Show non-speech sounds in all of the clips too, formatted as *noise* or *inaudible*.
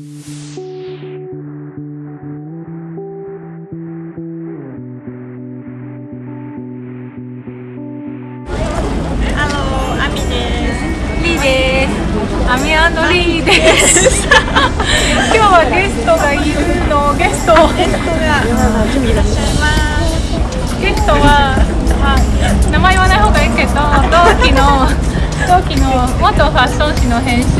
アミアンドリーです。今日はゲストがいるのゲスト。ゲストがいらっしゃいますゲストは、まあ、名前言わない方がいいけど同期の同期の元ファッション誌の編集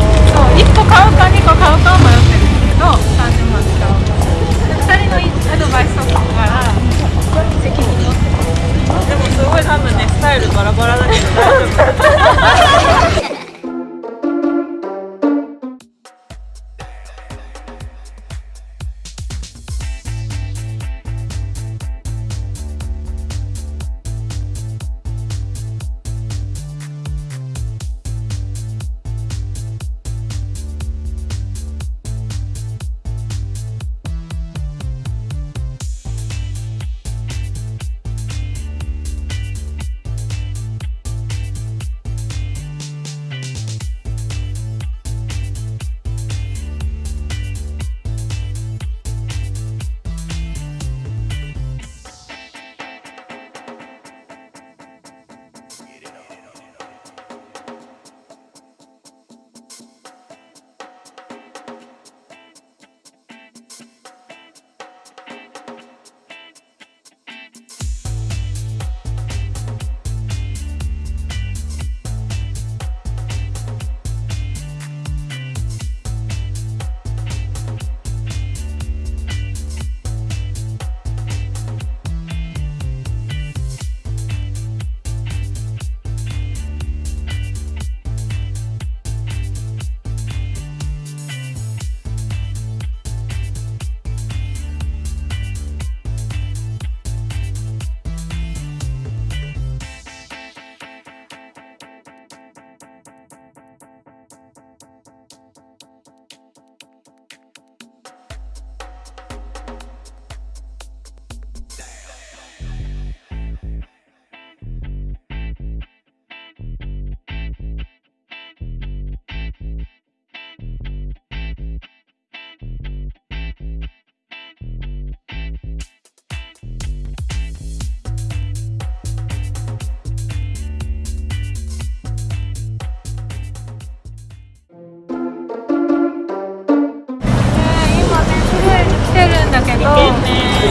と、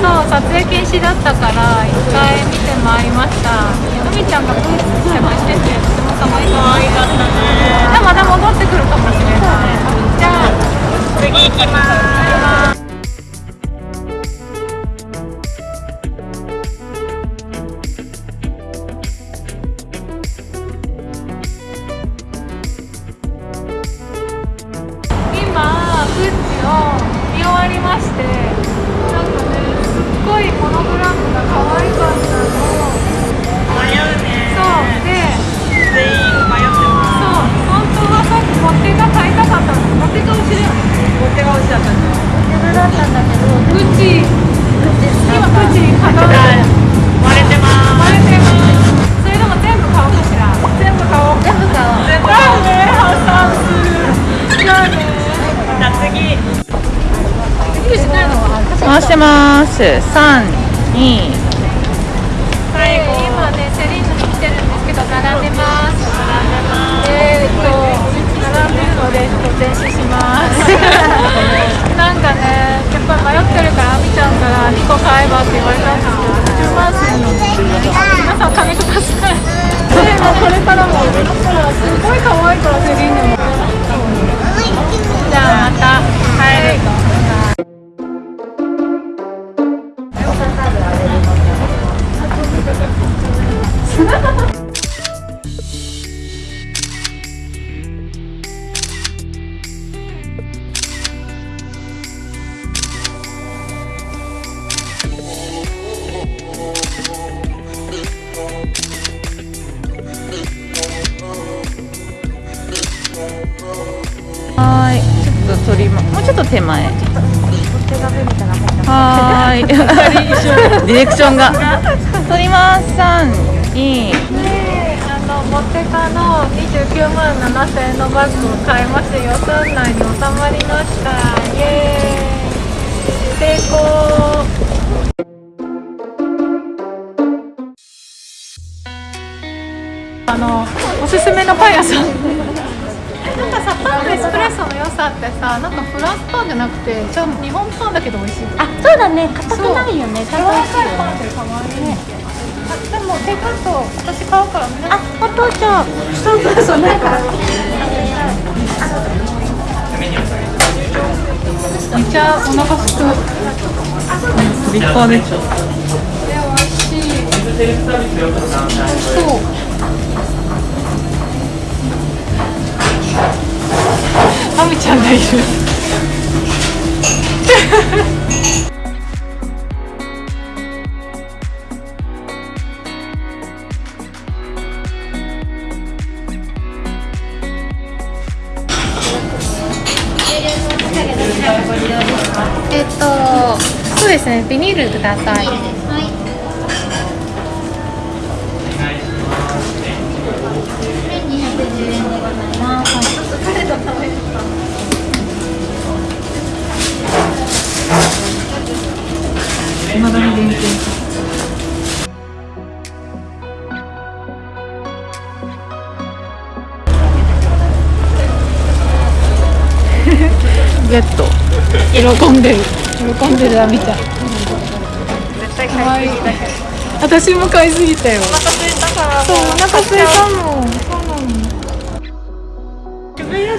そう撮影禁止だったから一回見てまいりました。のみちゃんがブーツ手前しててとても可愛かったかねまた戻ってくるかもしれない。ねじゃあ次行きます。してます。三二。はい今ねセリーヌに来てるんですけど並んでます。並えー、っと並んでるのでちょっと前進します。*laughs* *laughs* なんかねもうちょっと手前手がベみたいなの入ってますはーい。*laughs* ディレクションが。撮ります。三二であのモテカの29万7000円のバッグを買い。まして予算内に収まりましたイエーイ成功あのおすすめのパン屋さんパンとエスプレッソの良さってさなんかフランスパンじゃなくてちゃんと日本パンだけど美味しいあ、そうだね。硬くないよね。ちゃんと美味しいよパンっね。あでもテイクアウト私買うからみんなあ、お父ちゃん。そうそうそう。なんか。めっちゃお腹すく立派でしょで美味しいそうゃんがいるえっとそうですねビニールくださいまだに電気ゲット。喜んでる。喜んでるアミちゃん絶対買いすぎだけど。私も買いすぎたよ。お腹空いた。からそうお腹空いたもん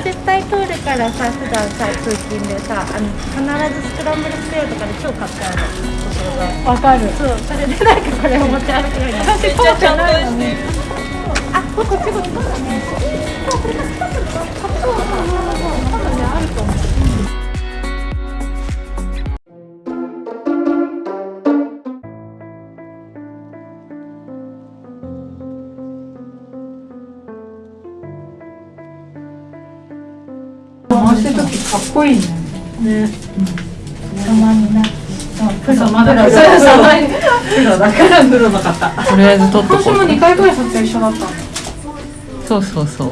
絶対通るからさ、普段さ、通勤でさ、あの必ずスクランブルスクエアとかで超買っちゃうの。ところがわかるそう、それでなんかこれを持ち歩くように。私通ってないのねあ、こっちこっちこっち。そうだね。こいいね。ね。た。まになプロまだプロプロだからプロの方とりあえず撮っとこ私もう2回ぐらい撮影一緒だった。のそうそう。そう。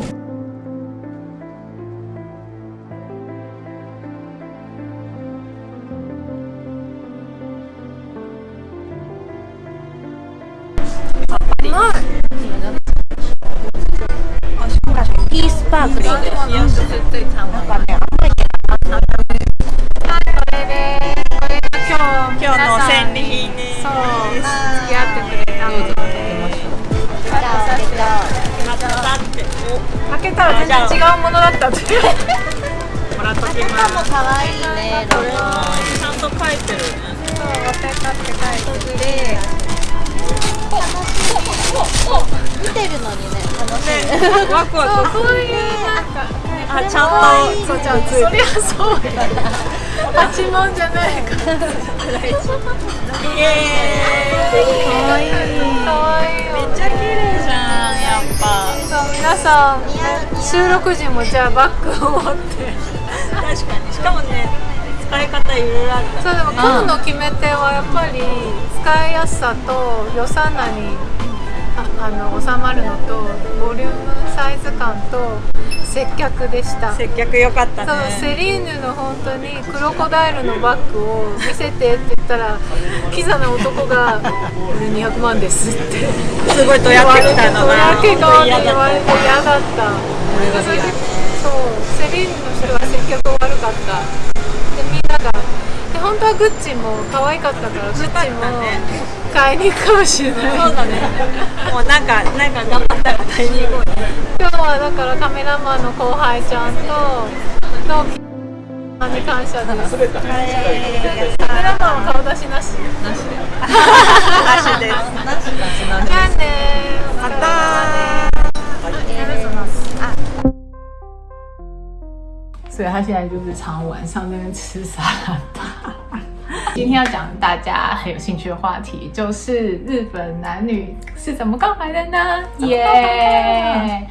ピースパークです。今日の戦利品ですそう付き合ってくれたのでまたって開けたら全然違うものだったってもらっときます可愛いね。これもちゃんと書いてるそう私だって書いてくれ見てるのにね、楽しい。ねワクワクそういうなんかあちゃんとそうじゃんそりゃそうや八問じゃないかイエーイかわいいかわい。い。めっちゃ綺麗じゃん。やっぱ。そう皆さん収録時もじゃあバッグを持って。確かに。しかもね使い方いろいろあるそうでも今日の決め手はやっぱり使いやすさと予算内にああの収まるのとボリュームサイズ感と接客でした。接客良かったそうねセリーヌの本当にクロコダイルのバッグを見せてって言ったらキザな男が「これ200万です」って。すごいとやってきたのとがやけ顔っ言われて嫌だった。それでそうセリーヌの人が接客悪かった。でみんながで本当はグッチも可愛かったからグッチも買いに行くかもしれない。そうだねもうなんかなんか頑張ったら買いに行こう今日はだからカメラマンの後輩ちゃんとのに感謝です。カメラマンは顔出しなし。なしです。じゃあねまた所以他现在就是常晚上那边吃沙拉吧。*laughs* 今天要讲大家很有兴趣的话题，就是日本男女是怎么告白的呢？耶、